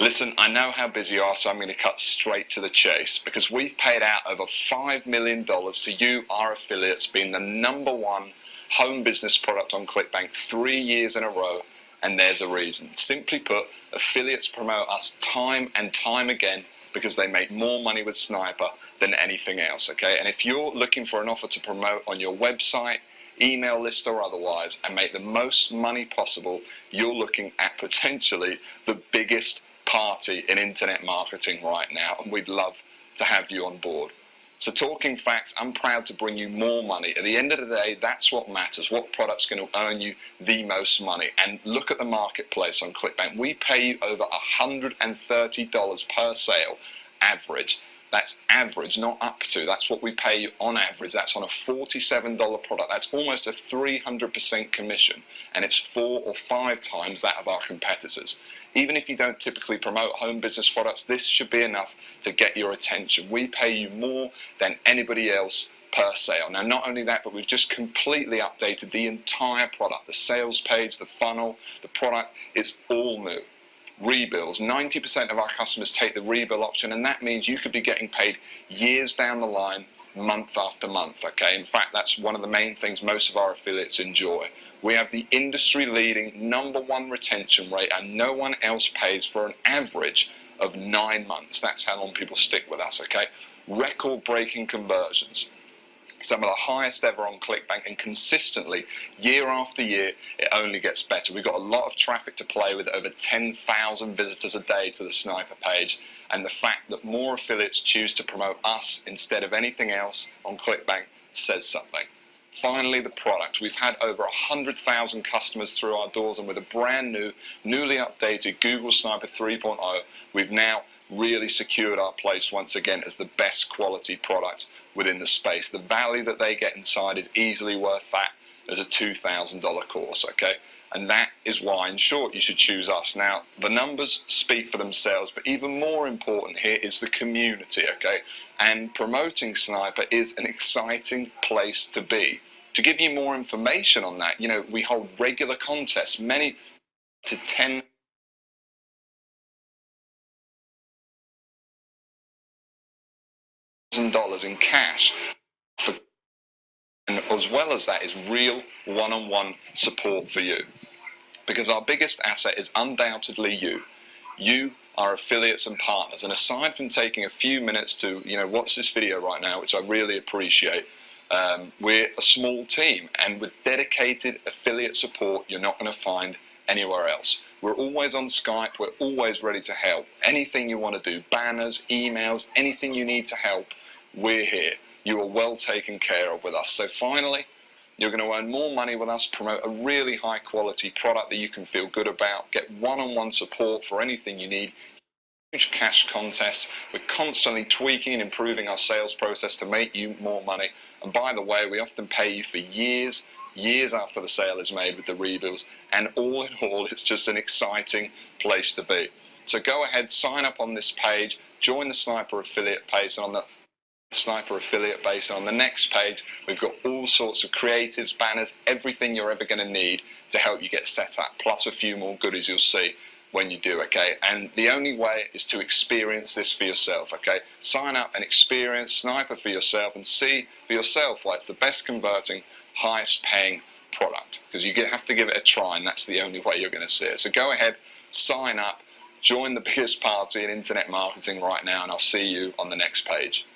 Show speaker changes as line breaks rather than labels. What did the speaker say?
Listen, I know how busy you are, so I'm going to cut straight to the chase because we've paid out over $5 million to you, our affiliates, being the number one home business product on ClickBank three years in a row, and there's a reason. Simply put, affiliates promote us time and time again because they make more money with Sniper than anything else, okay? And if you're looking for an offer to promote on your website, email list or otherwise, and make the most money possible, you're looking at potentially the biggest party in internet marketing right now, and we'd love to have you on board. So talking facts, I'm proud to bring you more money. At the end of the day, that's what matters. What product's going to earn you the most money? And look at the marketplace on ClickBank. We pay you over $130 per sale average. That's average, not up to. That's what we pay you on average. That's on a $47 product. That's almost a 300% commission. And it's four or five times that of our competitors. Even if you don't typically promote home business products, this should be enough to get your attention. We pay you more than anybody else per sale. Now, not only that, but we've just completely updated the entire product. The sales page, the funnel, the product, it's all new rebills. 90% of our customers take the rebill option and that means you could be getting paid years down the line, month after month, okay? In fact, that's one of the main things most of our affiliates enjoy. We have the industry leading number one retention rate and no one else pays for an average of nine months. That's how long people stick with us, okay? Record breaking conversions some of the highest ever on ClickBank and consistently year after year it only gets better. We've got a lot of traffic to play with over 10,000 visitors a day to the Sniper page and the fact that more affiliates choose to promote us instead of anything else on ClickBank says something. Finally, the product. We've had over 100,000 customers through our doors and with a brand new, newly updated Google Sniper 3.0, we've now really secured our place once again as the best quality product within the space. The value that they get inside is easily worth that as a $2,000 course, okay? And that is why, in short, you should choose us. Now, the numbers speak for themselves, but even more important here is the community, okay? And promoting Sniper is an exciting place to be. To give you more information on that, you know, we hold regular contests, many to 10 dollars in cash for and as well as that is real one-on-one support for you. Because our biggest asset is undoubtedly you. You our affiliates and partners. And aside from taking a few minutes to you know watch this video right now which I really appreciate um, we're a small team. And with dedicated affiliate support you're not going to find anywhere else. We're always on Skype. We're always ready to help. Anything you want to do banners emails anything you need to help we're here. You are well taken care of with us. So finally, you're going to earn more money with us, promote a really high quality product that you can feel good about, get one-on-one -on -one support for anything you need, huge cash contests. We're constantly tweaking and improving our sales process to make you more money. And by the way, we often pay you for years, years after the sale is made with the rebills. And all in all, it's just an exciting place to be. So go ahead, sign up on this page, join the Sniper affiliate page, and on the Sniper affiliate base. And on the next page, we've got all sorts of creatives, banners, everything you're ever going to need to help you get set up, plus a few more goodies you'll see when you do, okay? And the only way is to experience this for yourself, okay? Sign up and experience Sniper for yourself and see for yourself why it's the best converting, highest paying product. Because you have to give it a try and that's the only way you're going to see it. So go ahead, sign up, join the biggest party in internet marketing right now and I'll see you on the next page.